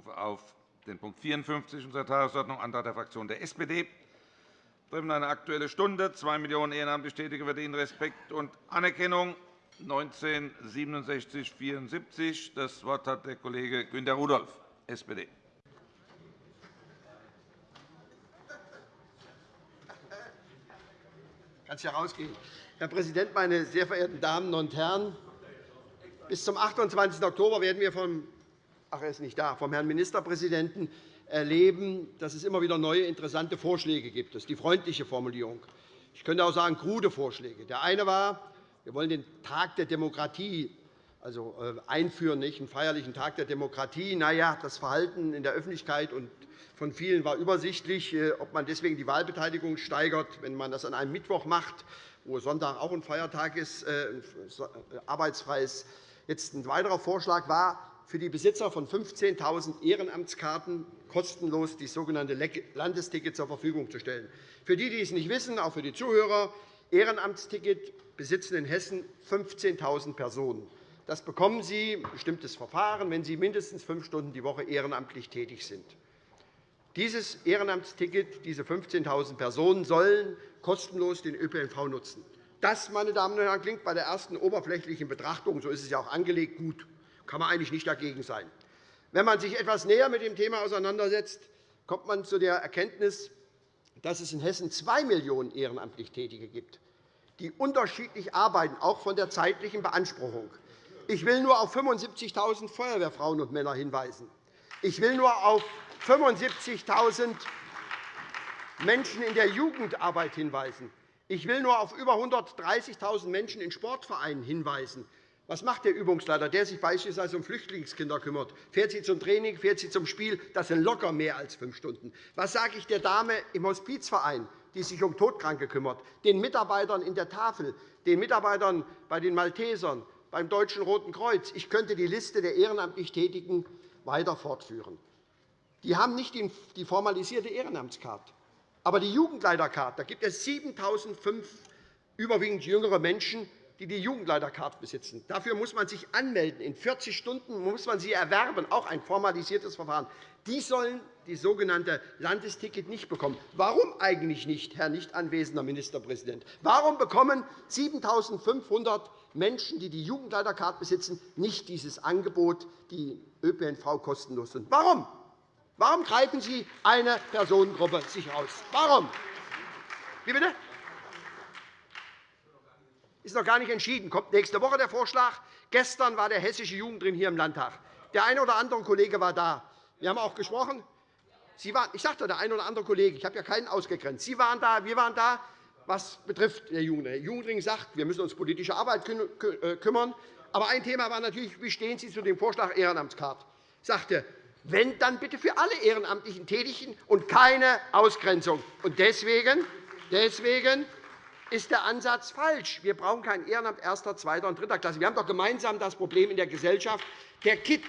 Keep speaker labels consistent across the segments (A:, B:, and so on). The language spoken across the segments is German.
A: rufe auf den Punkt 54 unserer Tagesordnung, Antrag der Fraktion der SPD. Treffen eine Aktuelle Stunde. Zwei Millionen ehrenamtlich Tätige verdienen Respekt und Anerkennung. 1967 74. Das Wort hat der Kollege Günter Rudolph, SPD.
B: Kannst ja rausgehen. Herr Präsident, meine sehr verehrten Damen und Herren! Bis zum 28. Oktober werden wir vom, ach, er ist nicht da, vom Herrn Ministerpräsidenten erleben, dass es immer wieder neue interessante Vorschläge gibt. Das ist die freundliche Formulierung. Ich könnte auch sagen, krude Vorschläge. Der eine war, wir wollen den Tag der Demokratie also äh, einführen, nicht? einen feierlichen Tag der Demokratie. Na ja, das Verhalten in der Öffentlichkeit und von vielen war übersichtlich, äh, ob man deswegen die Wahlbeteiligung steigert, wenn man das an einem Mittwoch macht, wo Sonntag auch ein Feiertag ist, äh, arbeitsfrei ist. Jetzt ein weiterer Vorschlag war, für die Besitzer von 15.000 Ehrenamtskarten kostenlos die sogenannte Landesticket zur Verfügung zu stellen. Für die, die es nicht wissen, auch für die Zuhörer, Ehrenamtsticket besitzen in Hessen 15.000 Personen. Das bekommen Sie, ein bestimmtes Verfahren, wenn Sie mindestens fünf Stunden die Woche ehrenamtlich tätig sind. Dieses Ehrenamtsticket, diese 15.000 Personen, sollen kostenlos den ÖPNV nutzen. Das, meine Damen und Herren, klingt bei der ersten oberflächlichen Betrachtung, so ist es ja auch angelegt, gut. Kann man eigentlich nicht dagegen sein. Wenn man sich etwas näher mit dem Thema auseinandersetzt, kommt man zu der Erkenntnis, dass es in Hessen zwei Millionen ehrenamtlich Tätige gibt, die unterschiedlich arbeiten, auch von der zeitlichen Beanspruchung. Ich will nur auf 75.000 Feuerwehrfrauen und Männer hinweisen. Ich will nur auf 75.000 Menschen in der Jugendarbeit hinweisen. Ich will nur auf über 130.000 Menschen in Sportvereinen hinweisen. Was macht der Übungsleiter, der sich beispielsweise um Flüchtlingskinder kümmert? Fährt sie zum Training, fährt sie zum Spiel? Das sind locker mehr als fünf Stunden. Was sage ich der Dame im Hospizverein, die sich um Todkranke kümmert, den Mitarbeitern in der Tafel, den Mitarbeitern bei den Maltesern, beim Deutschen Roten Kreuz. Ich könnte die Liste der ehrenamtlich Tätigen weiter fortführen. Die haben nicht die formalisierte Ehrenamtskarte. Aber die Jugendleiterkarte, da gibt es 7.005 überwiegend jüngere Menschen, die die Jugendleiterkarte besitzen. Dafür muss man sich anmelden. In 40 Stunden muss man sie erwerben, auch ein formalisiertes Verfahren. Die sollen die sogenannte Landesticket nicht bekommen. Warum eigentlich nicht, Herr nicht anwesender Ministerpräsident? Warum bekommen 7.500 Menschen, die die Jugendleiterkarte besitzen, nicht dieses Angebot, die ÖPNV kostenlos sind? Warum? Warum greifen Sie eine Personengruppe sich aus? Warum? Wie bitte? Ist noch gar nicht entschieden. Kommt nächste Woche der Vorschlag. Gestern war der Hessische Jugendring hier im Landtag. Der eine oder andere Kollege war da. Wir haben auch gesprochen. Sie waren, ich sagte, der eine oder andere Kollege, ich habe ja keinen ausgegrenzt. Sie waren da, wir waren da. Was betrifft der Jugendring? Der Jugendring sagt, wir müssen uns politische Arbeit äh, kümmern. Aber ein Thema war natürlich, wie stehen Sie zu dem Vorschlag Ehrenamtskarte? Ich sagte, wenn, dann bitte für alle ehrenamtlichen Tätigen und keine Ausgrenzung. Und deswegen, deswegen ist der Ansatz falsch. Wir brauchen kein Ehrenamt erster, zweiter und dritter Klasse. Wir haben doch gemeinsam das Problem in der Gesellschaft, der Kitt.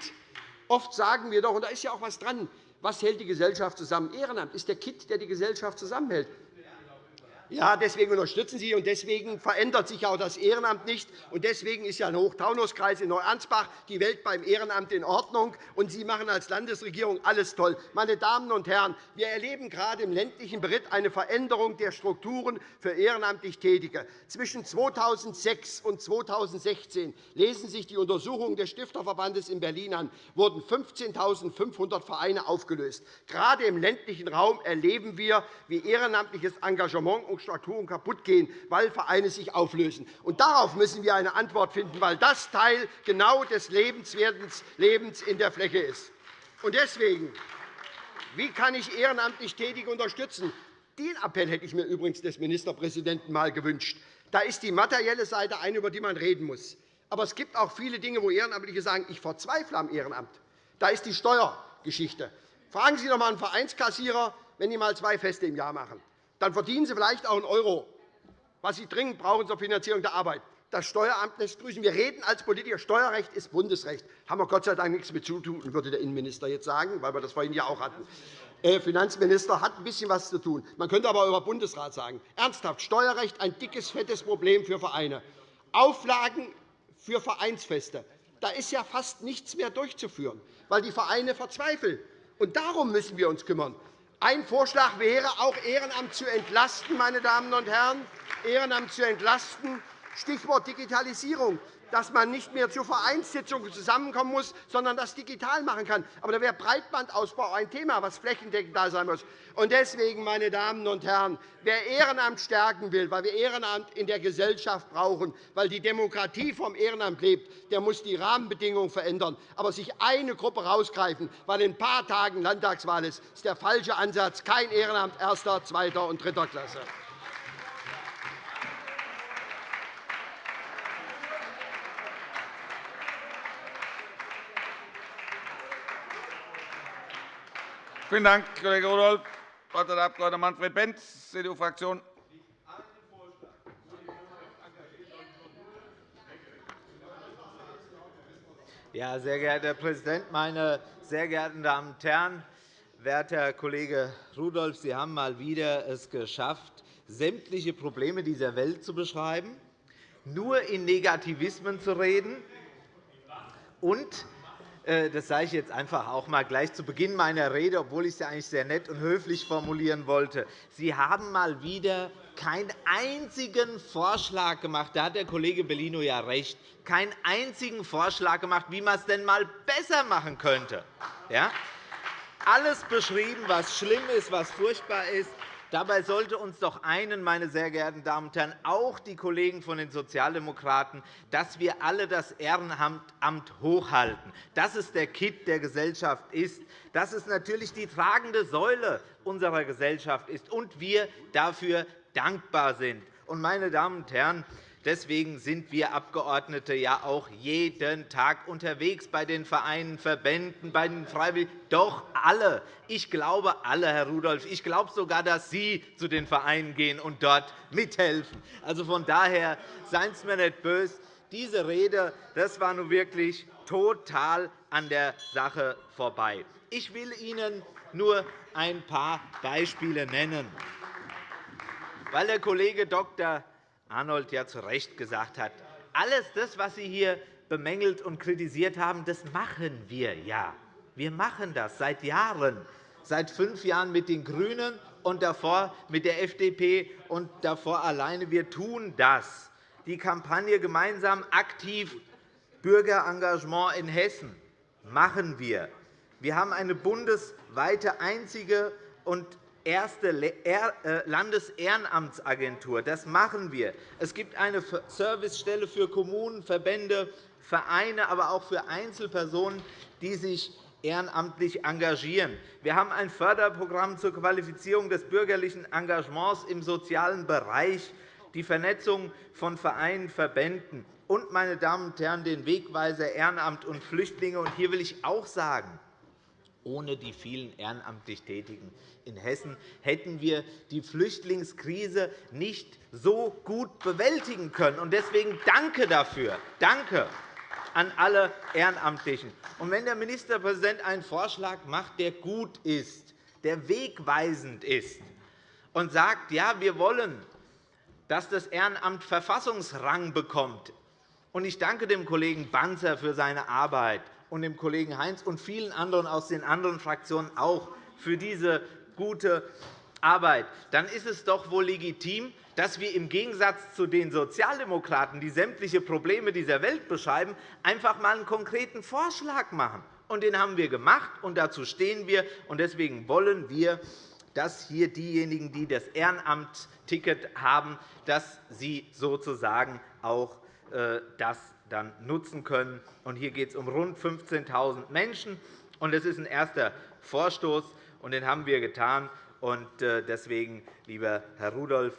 B: Oft sagen wir doch, und da ist ja auch etwas dran, was hält die Gesellschaft zusammen? Ehrenamt ist der Kitt, der die Gesellschaft zusammenhält. Ja, deswegen unterstützen Sie, und deswegen verändert sich auch das Ehrenamt nicht. Und deswegen ist ja ein Hochtaunuskreis in Neuansbach die Welt beim Ehrenamt in Ordnung. Und Sie machen als Landesregierung alles toll. Meine Damen und Herren, wir erleben gerade im ländlichen Beritt eine Veränderung der Strukturen für ehrenamtlich Tätige. Zwischen 2006 und 2016 lesen sich die Untersuchungen des Stifterverbandes in Berlin an, wurden 15.500 Vereine aufgelöst. Gerade im ländlichen Raum erleben wir, wie ehrenamtliches Engagement und Strukturen kaputtgehen, weil Vereine sich auflösen. Und darauf müssen wir eine Antwort finden, weil das Teil genau des Lebens in der Fläche ist. Und deswegen, wie kann ich ehrenamtlich Tätige unterstützen? Den Appell hätte ich mir übrigens des Ministerpräsidenten einmal gewünscht. Da ist die materielle Seite eine, über die man reden muss. Aber es gibt auch viele Dinge, wo Ehrenamtliche sagen, ich verzweifle am Ehrenamt. Da ist die Steuergeschichte. Fragen Sie doch einmal einen Vereinskassierer, wenn die einmal zwei Feste im Jahr machen dann verdienen Sie vielleicht auch einen Euro, was Sie dringend brauchen zur Finanzierung der Arbeit. Das Steueramt lässt grüßen. Wir reden als Politiker, Steuerrecht ist Bundesrecht. Das haben wir Gott sei Dank nichts mit zu tun, würde der Innenminister jetzt sagen, weil wir das vorhin ja auch hatten. Der Finanzminister hat ein bisschen was zu tun. Man könnte aber über Bundesrat sagen. Ernsthaft, Steuerrecht ein dickes, fettes Problem für Vereine. Auflagen für Vereinsfeste. da ist ja fast nichts mehr durchzuführen, weil die Vereine verzweifeln. Und darum müssen wir uns kümmern. Ein Vorschlag wäre, auch Ehrenamt zu entlasten, meine Damen und Herren, Ehrenamt zu entlasten. Stichwort Digitalisierung dass man nicht mehr zur Vereinssitzung zusammenkommen muss, sondern das digital machen kann. Aber da wäre Breitbandausbau ein Thema, das flächendeckend da sein muss. Und deswegen, meine Damen und Herren, wer Ehrenamt stärken will, weil wir Ehrenamt in der Gesellschaft brauchen, weil die Demokratie vom Ehrenamt lebt, der muss die Rahmenbedingungen verändern. Aber sich eine Gruppe herausgreifen, weil in ein paar Tagen Landtagswahl ist, ist der falsche Ansatz. Kein Ehrenamt erster, zweiter und dritter Klasse.
A: Vielen Dank, Kollege Rudolph. Das Wort hat der Abg. Manfred Benz, CDU-Fraktion.
C: Ja, sehr geehrter Herr Präsident, meine sehr geehrten Damen und Herren! Werter Kollege Rudolph, Sie haben mal wieder es geschafft, sämtliche Probleme dieser Welt zu beschreiben, nur in Negativismen zu reden und das sage ich jetzt einfach auch einmal gleich zu Beginn meiner Rede, obwohl ich es eigentlich sehr nett und höflich formulieren wollte. Sie haben mal wieder keinen einzigen Vorschlag gemacht. Da hat der Kollege Bellino ja recht. Keinen einzigen Vorschlag gemacht, wie man es denn einmal besser machen könnte. Ja? Alles beschrieben, was schlimm ist, was furchtbar ist. Dabei sollte uns doch einen, meine sehr geehrten Damen und Herren, auch die Kollegen von den Sozialdemokraten, dass wir alle das Ehrenamt hochhalten, dass es der Kitt der Gesellschaft ist, dass es natürlich die tragende Säule unserer Gesellschaft ist und wir dafür dankbar sind. Meine Damen und Herren, Deswegen sind wir Abgeordnete ja auch jeden Tag unterwegs bei den Vereinen, Verbänden, bei den Freiwilligen. Doch alle. Ich glaube alle, Herr Rudolph. Ich glaube sogar, dass Sie zu den Vereinen gehen und dort mithelfen. Also von daher seien Sie mir nicht böse. Diese Rede das war nun wirklich total an der Sache vorbei. Ich will Ihnen nur ein paar Beispiele nennen. Weil der Kollege Dr. Arnold ja zu Recht gesagt hat, alles das, was Sie hier bemängelt und kritisiert haben, das machen wir ja. Wir machen das seit Jahren, seit fünf Jahren mit den GRÜNEN und davor mit der FDP und davor alleine. Wir tun das. Die Kampagne Gemeinsam aktiv Bürgerengagement in Hessen machen wir. Wir haben eine bundesweite einzige und erste äh, Landesehrenamtsagentur. Das machen wir. Es gibt eine Servicestelle für Kommunen, Verbände, Vereine, aber auch für Einzelpersonen, die sich ehrenamtlich engagieren. Wir haben ein Förderprogramm zur Qualifizierung des bürgerlichen Engagements im sozialen Bereich, die Vernetzung von Vereinen, Verbänden und, meine Damen und Herren, den Wegweiser Ehrenamt und Flüchtlinge. hier will ich auch sagen, ohne die vielen ehrenamtlich Tätigen in Hessen hätten wir die Flüchtlingskrise nicht so gut bewältigen können. Deswegen danke dafür. Danke an alle Ehrenamtlichen. wenn der Ministerpräsident einen Vorschlag macht, der gut ist, der wegweisend ist, und sagt, ja, wir wollen, dass das Ehrenamt Verfassungsrang bekommt, und ich danke dem Kollegen Banzer für seine Arbeit und dem Kollegen Heinz und vielen anderen aus den anderen Fraktionen auch für diese gute Arbeit, dann ist es doch wohl legitim, dass wir im Gegensatz zu den Sozialdemokraten, die sämtliche Probleme dieser Welt beschreiben, einfach einmal einen konkreten Vorschlag machen. Und den haben wir gemacht, und dazu stehen wir. Und deswegen wollen wir, dass hier diejenigen, die das Ehrenamtticket haben, dass sie sozusagen auch äh, das dann nutzen können. Hier geht es um rund 15.000 Menschen. Das ist ein erster Vorstoß, und den haben wir getan. Äh, deswegen, lieber Herr Rudolph,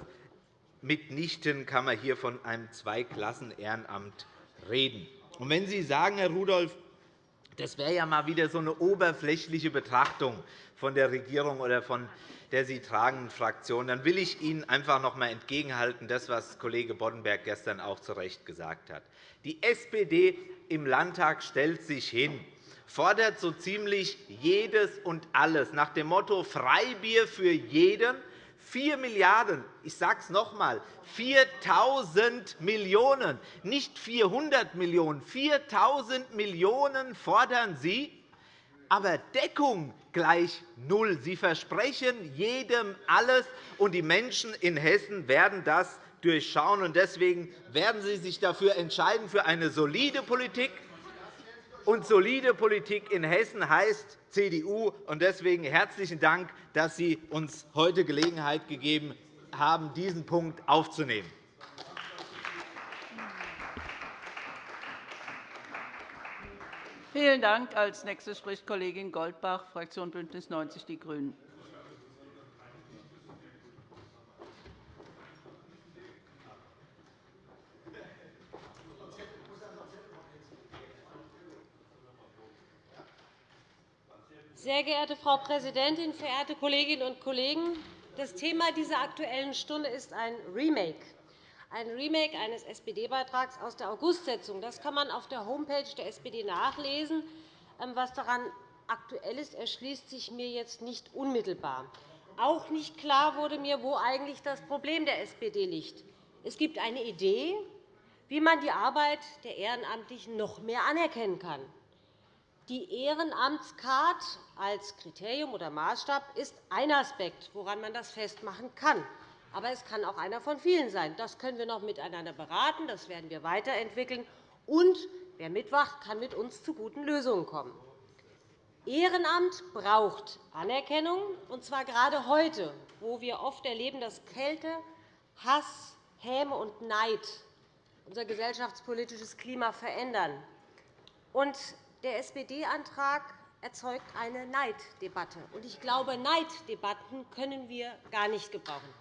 C: mitnichten kann man hier von einem Zweiklassen-Ehrenamt reden. Und wenn Sie sagen, Herr Rudolph, das wäre ja mal wieder so eine oberflächliche Betrachtung von der Regierung oder von der Sie tragenden Fraktion, dann will ich Ihnen einfach noch einmal entgegenhalten, das, was Kollege Boddenberg gestern auch zu Recht gesagt hat. Die SPD im Landtag stellt sich hin, fordert so ziemlich jedes und alles nach dem Motto Freibier für jeden, 4 Milliarden €. Ich sage es noch einmal, 4.000 Millionen €, nicht 400 Millionen €, 4.000 Millionen € fordern Sie, aber Deckung gleich null. Sie versprechen jedem alles, und die Menschen in Hessen werden das durchschauen. Deswegen werden Sie sich dafür entscheiden, für eine solide Politik. Und solide Politik in Hessen heißt CDU. Deswegen herzlichen Dank, dass Sie uns heute Gelegenheit gegeben haben, diesen Punkt aufzunehmen.
D: Vielen Dank. Als nächste spricht Kollegin Goldbach, Fraktion BÜNDNIS 90 die GRÜNEN.
E: Sehr geehrte Frau Präsidentin, verehrte Kolleginnen und Kollegen! Das Thema dieser Aktuellen Stunde ist ein Remake, ein Remake eines SPD-Beitrags aus der Augustsitzung. Das kann man auf der Homepage der SPD nachlesen. Ähm, was daran aktuell ist, erschließt sich mir jetzt nicht unmittelbar. Auch nicht klar wurde mir, wo eigentlich das Problem der SPD liegt. Es gibt eine Idee, wie man die Arbeit der Ehrenamtlichen noch mehr anerkennen kann. Die Ehrenamtscard als Kriterium oder Maßstab ist ein Aspekt, woran man das festmachen kann. Aber es kann auch einer von vielen sein. Das können wir noch miteinander beraten. Das werden wir weiterentwickeln. Und wer mitwacht, kann mit uns zu guten Lösungen kommen. Ehrenamt braucht Anerkennung, und zwar gerade heute, wo wir oft erleben, dass Kälte, Hass, Häme und Neid unser gesellschaftspolitisches Klima verändern. Und der SPD-Antrag erzeugt eine Neiddebatte. Ich glaube, Neiddebatten können wir gar nicht gebrauchen.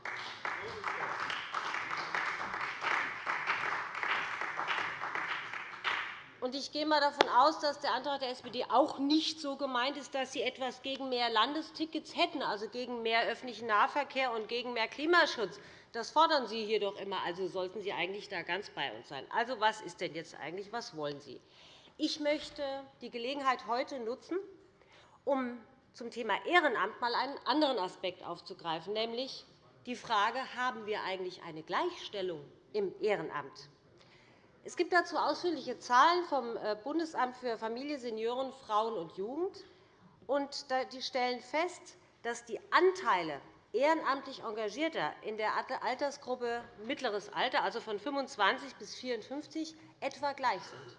E: Ich gehe einmal davon aus, dass der Antrag der SPD auch nicht so gemeint ist, dass Sie etwas gegen mehr Landestickets hätten, also gegen mehr öffentlichen Nahverkehr und gegen mehr Klimaschutz. Das fordern Sie hier doch immer. Also sollten Sie eigentlich da ganz bei uns sein. Also, was ist denn jetzt eigentlich? Was wollen Sie? Ich möchte die Gelegenheit heute nutzen, um zum Thema Ehrenamt einmal einen anderen Aspekt aufzugreifen, nämlich die Frage, haben wir eigentlich eine Gleichstellung im Ehrenamt? Es gibt dazu ausführliche Zahlen vom äh, Bundesamt für Familie, Senioren, Frauen und Jugend. Die stellen fest, dass die Anteile ehrenamtlich Engagierter in der Altersgruppe mittleres Alter, also von 25 bis 54, etwa gleich sind.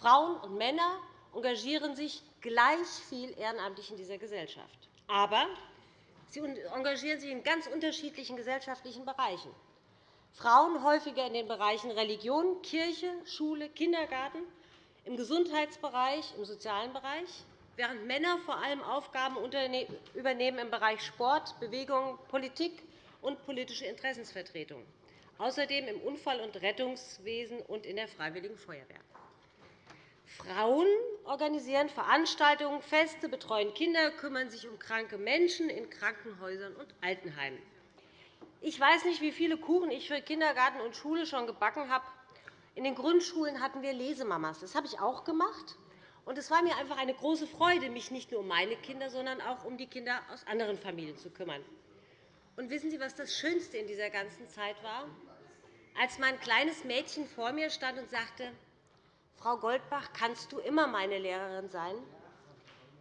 E: Frauen und Männer engagieren sich gleich viel ehrenamtlich in dieser Gesellschaft. Aber sie engagieren sich in ganz unterschiedlichen gesellschaftlichen Bereichen. Frauen häufiger in den Bereichen Religion, Kirche, Schule, Kindergarten, im Gesundheitsbereich, im sozialen Bereich, während Männer vor allem Aufgaben übernehmen im Bereich Sport, Bewegung, Politik und politische Interessensvertretung, außerdem im Unfall- und Rettungswesen und in der Freiwilligen Feuerwehr. Frauen organisieren Veranstaltungen, Feste, betreuen Kinder, kümmern sich um kranke Menschen in Krankenhäusern und Altenheimen. Ich weiß nicht, wie viele Kuchen ich für Kindergarten und Schule schon gebacken habe. In den Grundschulen hatten wir Lesemamas. Das habe ich auch gemacht. es war mir einfach eine große Freude, mich nicht nur um meine Kinder, sondern auch um die Kinder aus anderen Familien zu kümmern. Und wissen Sie, was das Schönste in dieser ganzen Zeit war? Als mein kleines Mädchen vor mir stand und sagte, Frau Goldbach, kannst du immer meine Lehrerin sein?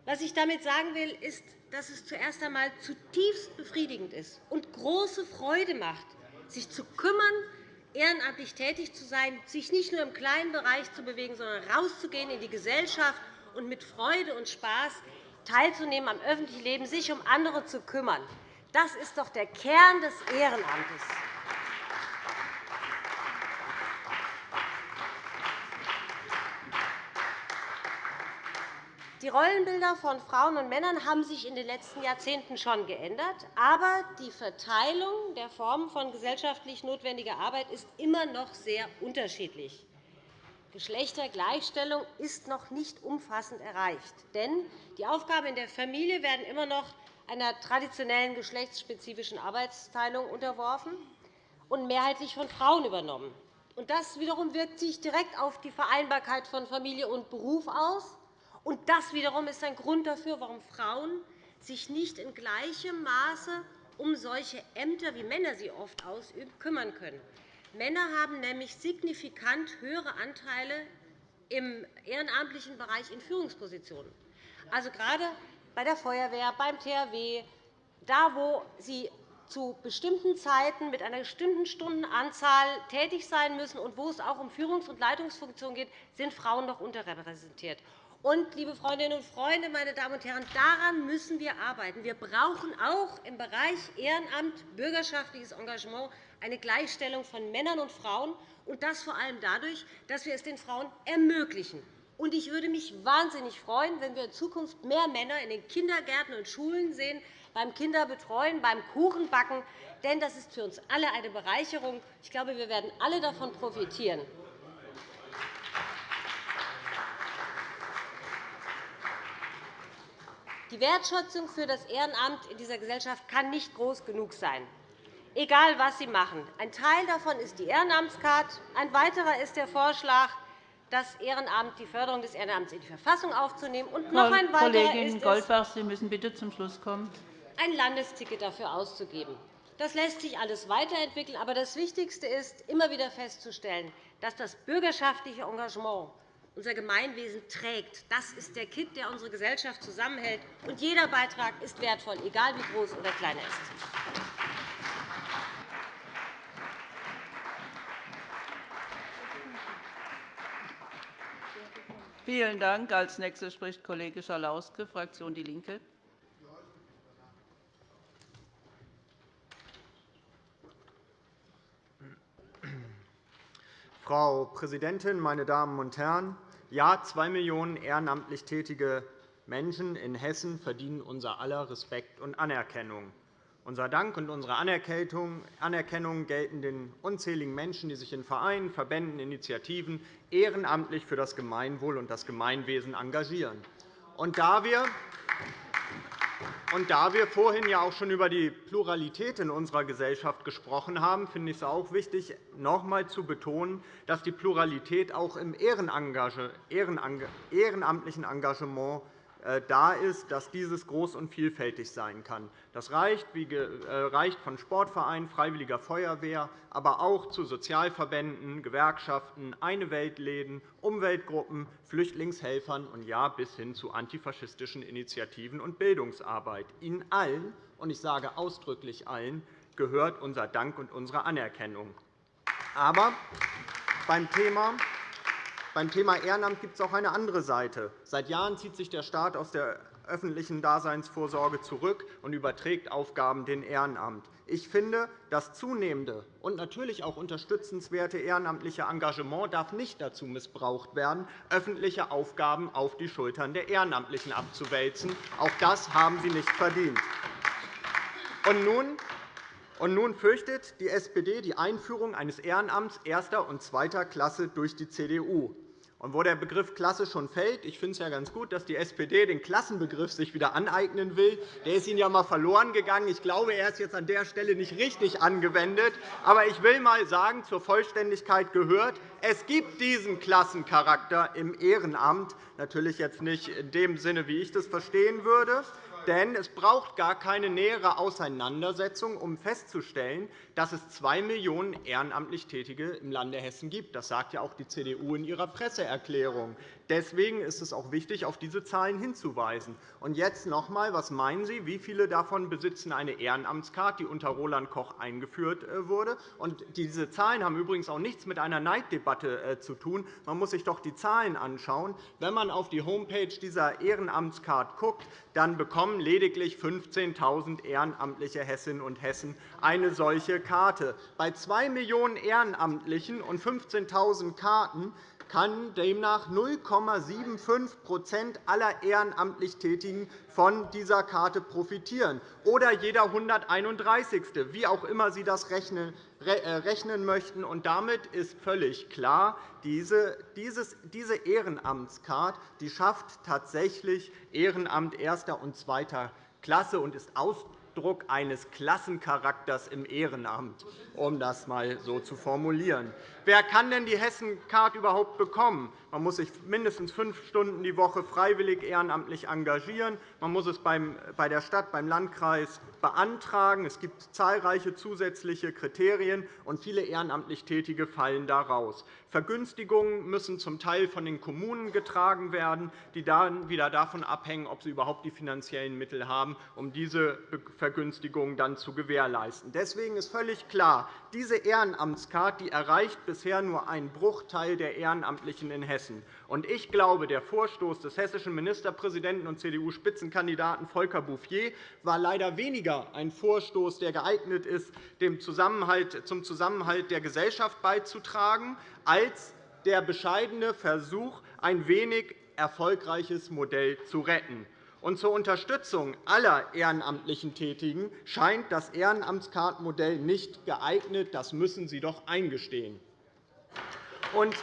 E: Was ich damit sagen will, ist, dass es zuerst einmal zutiefst befriedigend ist und große Freude macht, sich zu kümmern, ehrenamtlich tätig zu sein, sich nicht nur im kleinen Bereich zu bewegen, sondern rauszugehen in die Gesellschaft und mit Freude und Spaß teilzunehmen am öffentlichen Leben, sich um andere zu kümmern. Das ist doch der Kern des Ehrenamtes. Die Rollenbilder von Frauen und Männern haben sich in den letzten Jahrzehnten schon geändert. Aber die Verteilung der Formen von gesellschaftlich notwendiger Arbeit ist immer noch sehr unterschiedlich. Geschlechtergleichstellung ist noch nicht umfassend erreicht. Denn die Aufgaben in der Familie werden immer noch einer traditionellen geschlechtsspezifischen Arbeitsteilung unterworfen und mehrheitlich von Frauen übernommen. Das wiederum wirkt sich direkt auf die Vereinbarkeit von Familie und Beruf aus und das wiederum ist ein Grund dafür, warum Frauen sich nicht in gleichem Maße um solche Ämter, wie Männer sie oft ausüben, kümmern können. Männer haben nämlich signifikant höhere Anteile im ehrenamtlichen Bereich in Führungspositionen. Also gerade bei der Feuerwehr, beim THW, da, wo sie zu bestimmten Zeiten mit einer bestimmten Stundenanzahl tätig sein müssen und wo es auch um Führungs- und Leitungsfunktionen geht, sind Frauen noch unterrepräsentiert. Und, liebe Freundinnen und Freunde, meine Damen und Herren, daran müssen wir arbeiten. Wir brauchen auch im Bereich Ehrenamt, bürgerschaftliches Engagement eine Gleichstellung von Männern und Frauen, und das vor allem dadurch, dass wir es den Frauen ermöglichen. Und ich würde mich wahnsinnig freuen, wenn wir in Zukunft mehr Männer in den Kindergärten und Schulen sehen, beim Kinderbetreuen, beim Kuchenbacken. Denn das ist für uns alle eine Bereicherung. Ich glaube, wir werden alle davon profitieren. Die Wertschätzung für das Ehrenamt in dieser Gesellschaft kann nicht groß genug sein, egal was Sie machen. Ein Teil davon ist die Ehrenamtskarte. Ein weiterer ist der Vorschlag, das Ehrenamt, die Förderung des Ehrenamts in die Verfassung aufzunehmen. Und noch ein weiterer
D: Kollegin Goldbach, Sie müssen bitte zum Schluss kommen.
E: ein Landesticket dafür auszugeben. Das lässt sich alles weiterentwickeln. Aber das Wichtigste ist, immer wieder festzustellen, dass das bürgerschaftliche Engagement unser Gemeinwesen trägt. Das ist der Kitt, der unsere Gesellschaft zusammenhält. Und jeder Beitrag ist wertvoll, egal wie groß oder klein er ist.
D: Vielen Dank. Als nächster spricht Kollege Schalauske, Fraktion DIE LINKE.
F: Frau Präsidentin, meine Damen und Herren! Ja, zwei Millionen ehrenamtlich tätige Menschen in Hessen verdienen unser aller Respekt und Anerkennung. Unser Dank und unsere Anerkennung gelten den unzähligen Menschen, die sich in Vereinen, Verbänden, Initiativen ehrenamtlich für das Gemeinwohl und das Gemeinwesen engagieren. Und da wir und da wir vorhin ja auch schon über die Pluralität in unserer Gesellschaft gesprochen haben, finde ich es auch wichtig, noch einmal zu betonen, dass die Pluralität auch im ehrenamtlichen Engagement da ist, dass dieses groß und vielfältig sein kann. Das reicht, äh, von Sportvereinen, Freiwilliger Feuerwehr, aber auch zu Sozialverbänden, Gewerkschaften, Eine Weltläden, Umweltgruppen, Flüchtlingshelfern und ja bis hin zu antifaschistischen Initiativen und Bildungsarbeit. Ihnen allen, und ich sage ausdrücklich allen, gehört unser Dank und unsere Anerkennung. Aber beim Thema beim Thema Ehrenamt gibt es auch eine andere Seite. Seit Jahren zieht sich der Staat aus der öffentlichen Daseinsvorsorge zurück und überträgt Aufgaben dem Ehrenamt. Ich finde, das zunehmende und natürlich auch unterstützenswerte ehrenamtliche Engagement darf nicht dazu missbraucht werden, öffentliche Aufgaben auf die Schultern der Ehrenamtlichen abzuwälzen. Auch das haben sie nicht verdient. Und nun und nun fürchtet die SPD die Einführung eines Ehrenamts erster und zweiter Klasse durch die CDU. Und wo der Begriff Klasse schon fällt, ich finde es ja ganz gut, dass die SPD den Klassenbegriff sich wieder aneignen will. Der ist Ihnen ja einmal verloren gegangen. Ich glaube, er ist jetzt an der Stelle nicht richtig angewendet. Aber ich will einmal sagen, zur Vollständigkeit gehört, es gibt diesen Klassencharakter im Ehrenamt, natürlich jetzt nicht in dem Sinne, wie ich das verstehen würde. Denn es braucht gar keine nähere Auseinandersetzung, um festzustellen, dass es zwei Millionen ehrenamtlich Tätige im Lande Hessen gibt. Das sagt ja auch die CDU in ihrer Presseerklärung. Deswegen ist es auch wichtig, auf diese Zahlen hinzuweisen. Und jetzt noch einmal, was meinen Sie, wie viele davon besitzen eine Ehrenamtskarte, die unter Roland Koch eingeführt äh, wurde? Und diese Zahlen haben übrigens auch nichts mit einer Neiddebatte äh, zu tun. Man muss sich doch die Zahlen anschauen. Wenn man auf die Homepage dieser Ehrenamtskarte schaut, dann bekommen lediglich 15.000 ehrenamtliche Hessinnen und Hessen eine solche Karte. Bei 2 Millionen Ehrenamtlichen und 15.000 Karten kann demnach 0,75% aller ehrenamtlich Tätigen von dieser Karte profitieren, oder jeder 131. wie auch immer Sie das rechnen äh, möchten. Und damit ist völlig klar, diese Ehrenamtskarte schafft tatsächlich Ehrenamt erster und zweiter Klasse und ist Ausdruck eines Klassencharakters im Ehrenamt, um das einmal so zu formulieren. Wer kann denn die Hessen-Card überhaupt bekommen? Man muss sich mindestens fünf Stunden die Woche freiwillig ehrenamtlich engagieren. Man muss es bei der Stadt, beim Landkreis beantragen. Es gibt zahlreiche zusätzliche Kriterien, und viele ehrenamtlich Tätige fallen da raus. Vergünstigungen müssen zum Teil von den Kommunen getragen werden, die dann wieder davon abhängen, ob sie überhaupt die finanziellen Mittel haben, um diese Vergünstigungen dann zu gewährleisten. Deswegen ist völlig klar, diese Ehrenamtskarte die erreicht bisher nur einen Bruchteil der Ehrenamtlichen in Hessen. Ich glaube, der Vorstoß des hessischen Ministerpräsidenten und CDU-Spitzenkandidaten Volker Bouffier war leider weniger ein Vorstoß, der geeignet ist, zum Zusammenhalt der Gesellschaft beizutragen, als der bescheidene Versuch, ein wenig erfolgreiches Modell zu retten. Und zur Unterstützung aller ehrenamtlichen Tätigen scheint das Ehrenamtskartenmodell nicht geeignet. Das müssen Sie doch eingestehen. Und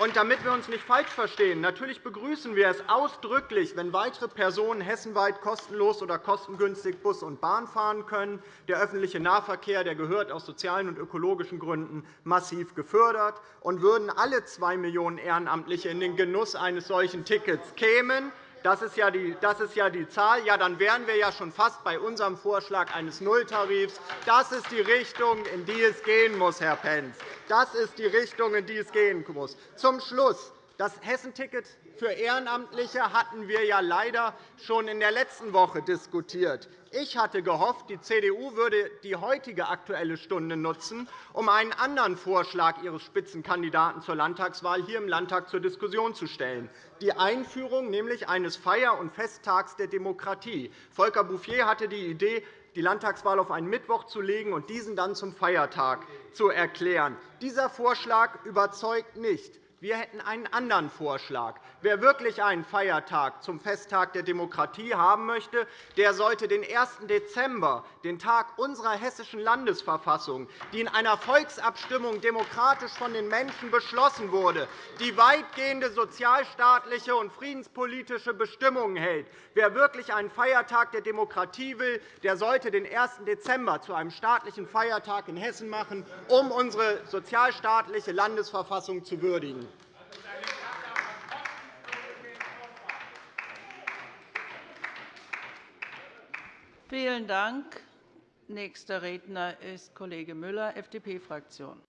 F: und damit wir uns nicht falsch verstehen, natürlich begrüßen wir es ausdrücklich, wenn weitere Personen hessenweit kostenlos oder kostengünstig Bus und Bahn fahren können. Der öffentliche Nahverkehr der gehört aus sozialen und ökologischen Gründen massiv gefördert. Und würden alle 2 Millionen Ehrenamtliche in den Genuss eines solchen Tickets kämen, das ist, ja die, das ist ja die Zahl. Ja, dann wären wir ja schon fast bei unserem Vorschlag eines Nulltarifs. Das ist die Richtung, in die es gehen muss, Herr Pentz. Das ist die Richtung, in die es gehen muss. Zum Schluss. Das Hessenticket für Ehrenamtliche hatten wir ja leider schon in der letzten Woche diskutiert. Ich hatte gehofft, die CDU würde die heutige Aktuelle Stunde nutzen, um einen anderen Vorschlag ihres Spitzenkandidaten zur Landtagswahl hier im Landtag zur Diskussion zu stellen, die Einführung nämlich eines Feier- und Festtags der Demokratie. Volker Bouffier hatte die Idee, die Landtagswahl auf einen Mittwoch zu legen und diesen dann zum Feiertag zu erklären. Dieser Vorschlag überzeugt nicht. Wir hätten einen anderen Vorschlag. Wer wirklich einen Feiertag zum Festtag der Demokratie haben möchte, der sollte den 1. Dezember, den Tag unserer Hessischen Landesverfassung, die in einer Volksabstimmung demokratisch von den Menschen beschlossen wurde, die weitgehende sozialstaatliche und friedenspolitische Bestimmungen hält. Wer wirklich einen Feiertag der Demokratie will, der sollte den 1. Dezember zu einem staatlichen Feiertag in Hessen machen, um unsere sozialstaatliche Landesverfassung zu würdigen.
D: Vielen Dank. Nächster Redner ist Kollege Müller, FDP-Fraktion.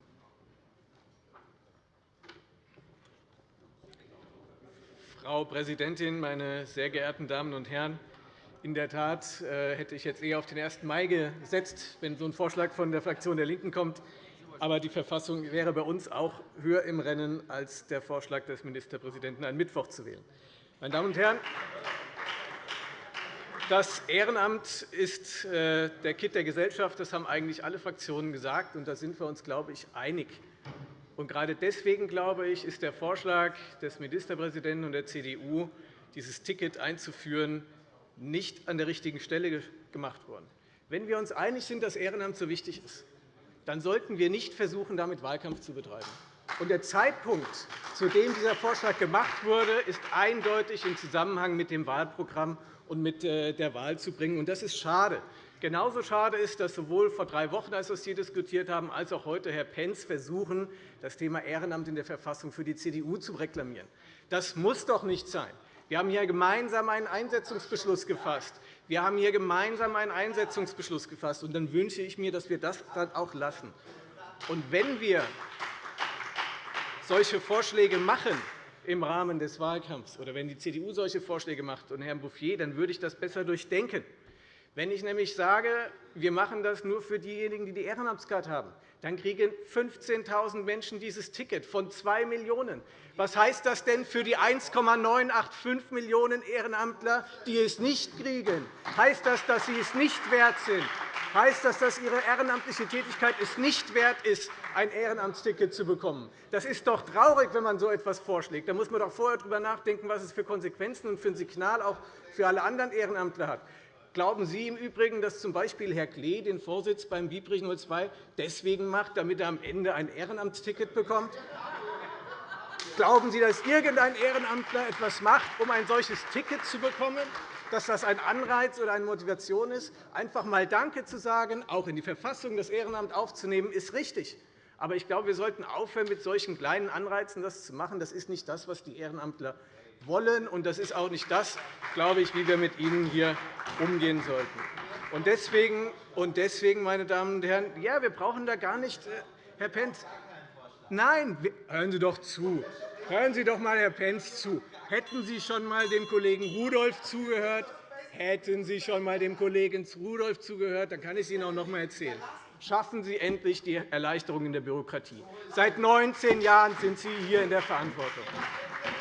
G: Frau Präsidentin, meine sehr geehrten Damen und Herren! In der Tat äh, hätte ich jetzt eher auf den 1. Mai gesetzt, wenn so ein Vorschlag von der Fraktion der LINKEN kommt. Aber die Verfassung wäre bei uns auch höher im Rennen als der Vorschlag des Ministerpräsidenten, einen Mittwoch zu wählen. Meine Damen und Herren, das Ehrenamt ist äh, der Kitt der Gesellschaft. Das haben eigentlich alle Fraktionen gesagt, und da sind wir uns, glaube ich, einig. Und gerade deswegen, glaube ich, ist der Vorschlag des Ministerpräsidenten und der CDU, dieses Ticket einzuführen, nicht an der richtigen Stelle gemacht worden. Wenn wir uns einig sind, dass Ehrenamt so wichtig ist, dann sollten wir nicht versuchen, damit Wahlkampf zu betreiben. Und der Zeitpunkt, zu dem dieser Vorschlag gemacht wurde, ist eindeutig im Zusammenhang mit dem Wahlprogramm und mit äh, der Wahl zu bringen. Das ist schade. Genauso schade ist, dass sowohl vor drei Wochen, als wir es hier diskutiert haben, als auch heute Herr Pentz versuchen, das Thema Ehrenamt in der Verfassung für die CDU zu reklamieren. Das muss doch nicht sein. Wir haben hier gemeinsam einen Einsetzungsbeschluss gefasst. Wir haben hier gemeinsam einen Einsetzungsbeschluss gefasst. Und dann wünsche ich mir, dass wir das dann auch lassen. Und wenn wir solche Vorschläge machen, im Rahmen des Wahlkampfs oder wenn die CDU solche Vorschläge macht und Herrn Bouffier, dann würde ich das besser durchdenken. Wenn ich nämlich sage, wir machen das nur für diejenigen, die die Ehrenamtskarte haben, dann kriegen 15.000 Menschen dieses Ticket von 2 Millionen. Was heißt das denn für die 1,985 Millionen Ehrenamtler, die es nicht kriegen? Heißt das, dass sie es nicht wert sind? heißt das, dass Ihre ehrenamtliche Tätigkeit es nicht wert ist, ein Ehrenamtsticket zu bekommen. Das ist doch traurig, wenn man so etwas vorschlägt. Da muss man doch vorher darüber nachdenken, was es für Konsequenzen und für ein Signal auch für alle anderen Ehrenamtler hat. Glauben Sie im Übrigen, dass z. B. Herr Klee den Vorsitz beim Biebrich 02 deswegen macht, damit er am Ende ein Ehrenamtsticket bekommt? Glauben Sie, dass irgendein Ehrenamtler etwas macht, um ein solches Ticket zu bekommen? dass das ein Anreiz oder eine Motivation ist, einfach einmal Danke zu sagen, auch in die Verfassung das Ehrenamt aufzunehmen, ist richtig. Aber ich glaube, wir sollten aufhören, mit solchen kleinen Anreizen das zu machen. Das ist nicht das, was die Ehrenamtler wollen, und das ist auch nicht das, glaube ich, wie wir mit ihnen hier umgehen sollten. Und deswegen, und deswegen, meine Damen und Herren, ja, wir brauchen da gar nicht, äh, Herr Pentz, nein, hören Sie doch zu. Hören Sie doch einmal, Herr Pentz, zu. Hätten Sie schon einmal dem Kollegen Rudolph zugehört, hätten Sie schon einmal dem Kollegen Rudolph zugehört, dann kann ich es Ihnen auch noch einmal erzählen. Schaffen Sie endlich die Erleichterung in der Bürokratie. Seit 19 Jahren sind Sie hier in der Verantwortung.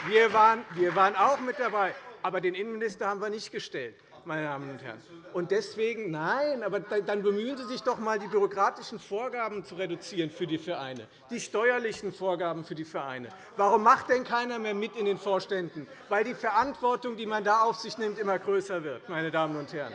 G: Wir waren, wir waren auch mit dabei, aber den Innenminister haben wir nicht gestellt meine Damen und Herren. Und deswegen, nein, aber dann bemühen Sie sich doch einmal, die bürokratischen Vorgaben zu reduzieren für die Vereine, die steuerlichen Vorgaben für die Vereine. Warum macht denn keiner mehr mit in den Vorständen? Weil die Verantwortung, die man da auf sich nimmt, immer größer wird. Meine Damen und Herren.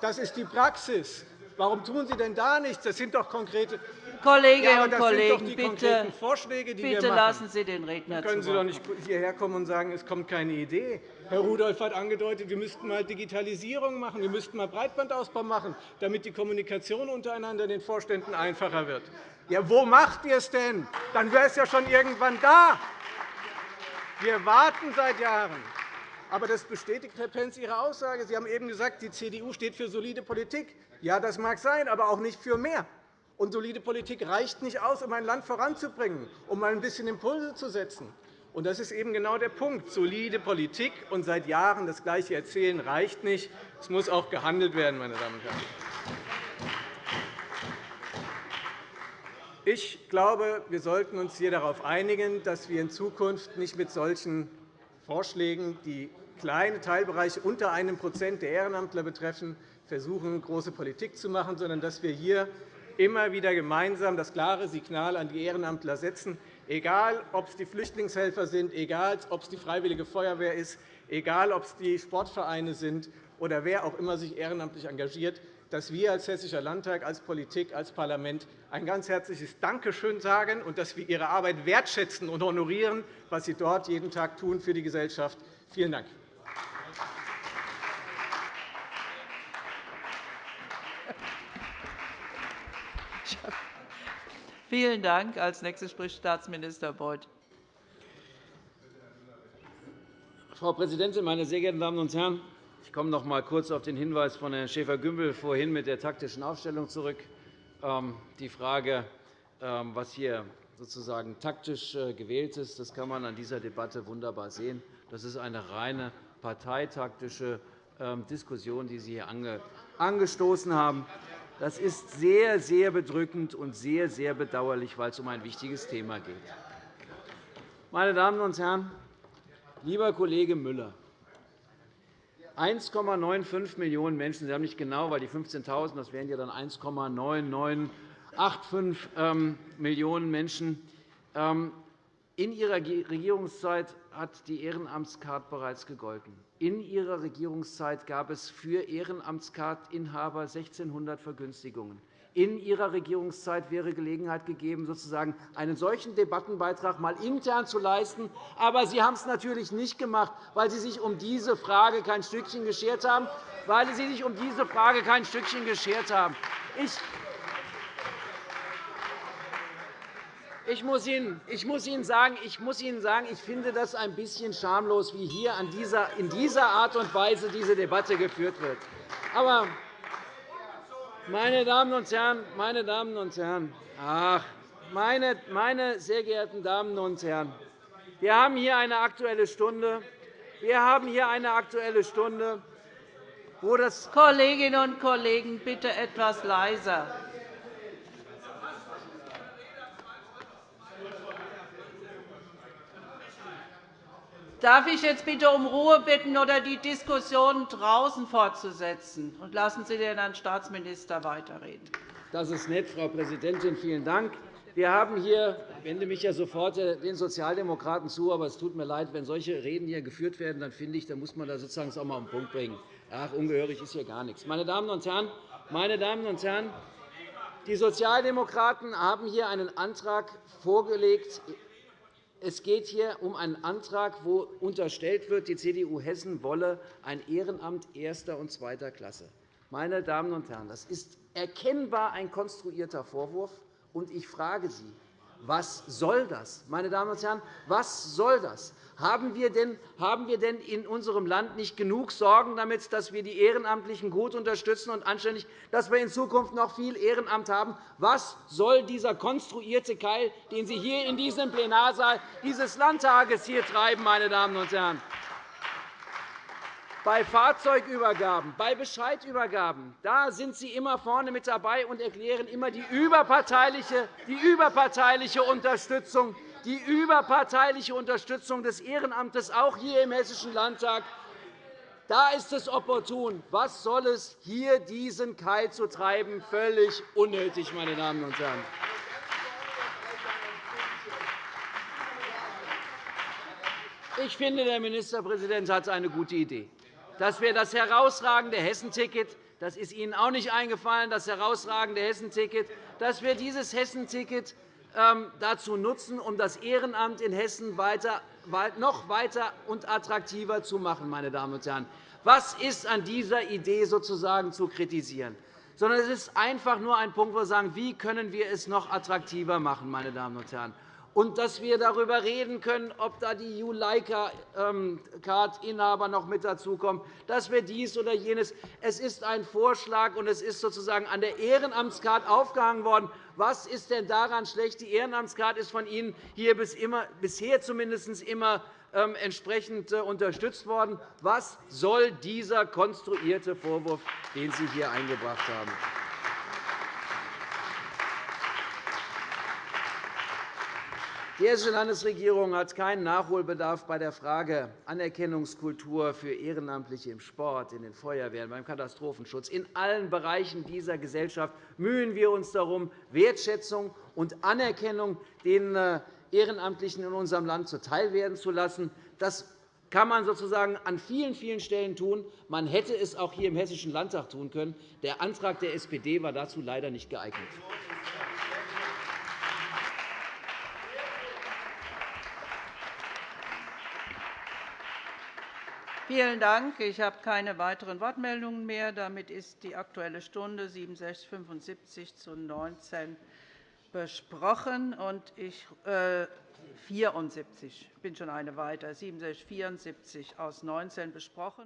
G: Das ist die Praxis. Warum tun Sie denn da nichts? Das sind doch konkrete
D: Kolleginnen und Kollegen,
G: bitte, Vorschläge,
D: bitte lassen Sie den Redner
G: Können Sie doch nicht hierher kommen und sagen, es kommt keine Idee. Herr Rudolph hat angedeutet, wir müssten einmal Digitalisierung machen, wir müssten einmal Breitbandausbau machen, damit die Kommunikation untereinander in den Vorständen einfacher wird. Ja, wo macht ihr es denn? Dann wäre es ja schon irgendwann da. Wir warten seit Jahren. Aber das bestätigt, Herr Pentz, Ihre Aussage. Sie haben eben gesagt, die CDU steht für solide Politik. Ja, das mag sein, aber auch nicht für mehr. Und solide Politik reicht nicht aus, um ein Land voranzubringen, um ein bisschen Impulse zu setzen. Und das ist eben genau der Punkt. Solide Politik und seit Jahren das Gleiche erzählen reicht nicht. Es muss auch gehandelt werden, meine Damen und Herren. Ich glaube, wir sollten uns hier darauf einigen, dass wir in Zukunft nicht mit solchen Vorschlägen, die kleine Teilbereiche unter einem Prozent der Ehrenamtler betreffen, versuchen, große Politik zu machen, sondern dass wir hier immer wieder gemeinsam das klare Signal an die Ehrenamtler setzen, egal ob es die Flüchtlingshelfer sind, egal ob es die Freiwillige Feuerwehr ist, egal ob es die Sportvereine sind oder wer auch immer sich ehrenamtlich engagiert, dass wir als Hessischer Landtag, als Politik, als Parlament ein ganz herzliches Dankeschön sagen und dass wir Ihre Arbeit wertschätzen und honorieren, was Sie dort jeden Tag tun für die Gesellschaft. Vielen Dank.
D: Vielen Dank. Als nächster spricht Staatsminister Beuth.
H: Frau Präsidentin, meine sehr geehrten Damen und Herren! Ich komme noch einmal kurz auf den Hinweis von Herrn Schäfer-Gümbel vorhin mit der taktischen Aufstellung zurück. Ähm, die Frage, ähm, was hier sozusagen taktisch äh, gewählt ist, das kann man an dieser Debatte wunderbar sehen. Das ist eine reine parteitaktische ähm, Diskussion, die Sie hier angestoßen haben. Das ist sehr, sehr bedrückend und sehr, sehr bedauerlich, weil es um ein wichtiges Thema geht. Meine Damen und Herren, lieber Kollege Müller, 1,95 Millionen Menschen, Sie haben nicht genau, weil die 15.000, das wären ja dann 1,9985 ähm, Millionen Menschen. In Ihrer Regierungszeit hat die Ehrenamtskarte bereits gegolten. In Ihrer Regierungszeit gab es für Ehrenamtskartinhaber 1.600 Vergünstigungen. In Ihrer Regierungszeit wäre Gelegenheit gegeben, sozusagen einen solchen Debattenbeitrag mal intern zu leisten. Aber Sie haben es natürlich nicht gemacht, weil Sie sich um diese Frage kein Stückchen geschert haben. Weil Sie sich um diese Frage kein Stückchen geschert haben. Ich Ich muss, Ihnen, ich, muss Ihnen sagen, ich muss Ihnen sagen, ich finde das ein bisschen schamlos, wie hier in dieser Art und Weise diese Debatte geführt wird. Aber, meine Damen und Herren, meine Damen und Herren, ach, meine, meine sehr geehrten Damen und Herren, wir haben hier eine Aktuelle Stunde. Wir haben hier eine Aktuelle Stunde, wo das
D: Kolleginnen und Kollegen, bitte etwas leiser. Darf ich jetzt bitte um Ruhe bitten oder die Diskussion draußen fortzusetzen? Und lassen Sie den Herrn Staatsminister weiterreden.
H: Das ist nett, Frau Präsidentin. Vielen Dank. Wir haben hier, ich wende mich ja sofort den Sozialdemokraten zu, aber es tut mir leid, wenn solche Reden hier geführt werden, dann finde ich, da muss man da sozusagen auch einmal auf den Punkt bringen. Ach, ungehörig ist hier gar nichts. Meine Damen und Herren, meine Damen und Herren, die Sozialdemokraten haben hier einen Antrag vorgelegt, es geht hier um einen Antrag, wo unterstellt wird, die CDU Hessen wolle ein Ehrenamt erster und zweiter Klasse. Meine Damen und Herren, das ist erkennbar ein konstruierter Vorwurf. Und ich frage Sie, was soll das? Meine Damen und Herren, was soll das? Haben wir, denn, in unserem Land nicht genug Sorgen damit, dass wir die Ehrenamtlichen gut unterstützen und anständig, dass wir in Zukunft noch viel Ehrenamt haben? Was soll dieser konstruierte Keil, den Sie hier in diesem Plenarsaal dieses Landtages hier treiben, meine Damen und Herren? Bei Fahrzeugübergaben, bei Bescheidübergaben da sind Sie immer vorne mit dabei und erklären immer die überparteiliche, die überparteiliche Unterstützung die überparteiliche Unterstützung des Ehrenamtes, auch hier im Hessischen Landtag. Da ist es opportun. Was soll es, hier diesen Keil zu treiben? Völlig unnötig, meine Damen und Herren. Ich finde, der Ministerpräsident hat eine gute Idee. Dass wir das herausragende Hessenticket, das ist Ihnen auch nicht eingefallen, das herausragende Hessenticket, dass wir dieses Hessenticket dazu nutzen, um das Ehrenamt in Hessen noch weiter und attraktiver zu machen. Meine Damen und Herren. Was ist an dieser Idee sozusagen zu kritisieren? Sondern es ist einfach nur ein Punkt, wo wir sagen, wie können wir es noch attraktiver machen, meine Damen und Herren und dass wir darüber reden können, ob da die Juleika-Card-Inhaber noch mit dazukommen, dass wir dies oder jenes. Es ist ein Vorschlag, und es ist sozusagen an der Ehrenamtscard aufgehangen worden. Was ist denn daran schlecht? Die Ehrenamtscard ist von Ihnen hier bisher zumindest immer ähm, entsprechend äh, unterstützt worden. Was soll dieser konstruierte Vorwurf, den Sie hier eingebracht haben? Die Hessische Landesregierung hat keinen Nachholbedarf bei der Frage Anerkennungskultur für Ehrenamtliche im Sport, in den Feuerwehren, beim Katastrophenschutz. In allen Bereichen dieser Gesellschaft mühen wir uns darum, Wertschätzung und Anerkennung den äh, Ehrenamtlichen in unserem Land zuteilwerden zu lassen. Das kann man sozusagen an vielen, vielen Stellen tun. Man hätte es auch hier im Hessischen Landtag tun können. Der Antrag der SPD war dazu leider nicht geeignet.
D: Vielen Dank. Ich habe keine weiteren Wortmeldungen mehr. Damit ist die Aktuelle Stunde 6775 zu 19 besprochen. Und ich, äh, 74, ich bin schon eine weiter, 6774 aus 19 besprochen.